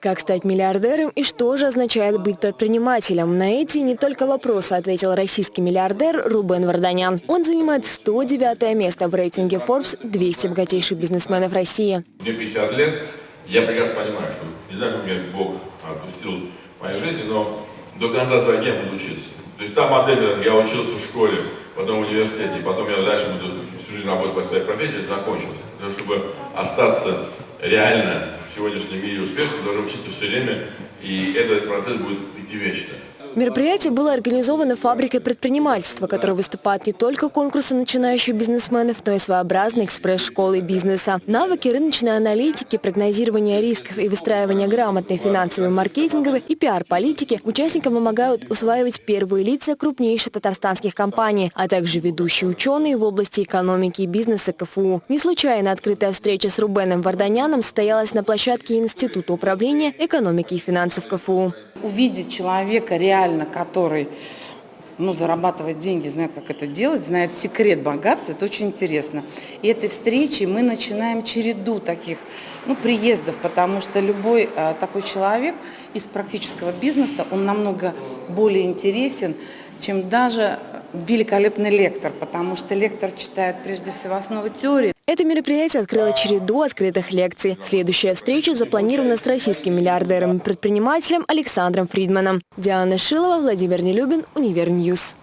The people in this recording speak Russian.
Как стать миллиардером и что же означает быть предпринимателем? На эти не только вопросы ответил российский миллиардер Рубен Варданян. Он занимает 109 место в рейтинге Forbes 200 богатейших бизнесменов России. Мне 50 лет, я прекрасно понимаю, что не знаю, что мне Бог отпустил в моей жизни, но до конца своих дней буду учиться. То есть та модель, я учился в школе, потом в университете, потом я дальше буду всю жизнь работать по своей профессии, закончился. Для того, чтобы остаться реально сегодняшнем мире успешным, должен учиться все время, и этот процесс будет идти вечно. Мероприятие было организовано фабрикой предпринимательства, которая выступает не только конкурсы начинающих бизнесменов, но и своеобразной экспресс-школой бизнеса. Навыки рыночной аналитики, прогнозирования рисков и выстраивания грамотной финансовой, маркетинговой и пиар-политики участникам помогают усваивать первые лица крупнейших татарстанских компаний, а также ведущие ученые в области экономики и бизнеса КФУ. Не случайно открытая встреча с Рубеном Варданяном состоялась на площадке Института управления экономики и финансов КФУ увидеть человека реально, который ну, зарабатывает деньги, знает, как это делать, знает секрет богатства, это очень интересно. И этой встречи мы начинаем череду таких ну, приездов, потому что любой а, такой человек из практического бизнеса, он намного более интересен, чем даже великолепный лектор, потому что лектор читает прежде всего основы теории. Это мероприятие открыло череду открытых лекций. Следующая встреча запланирована с российским миллиардером и предпринимателем Александром Фридманом. Диана Шилова, Владимир Нелюбин, Univer News.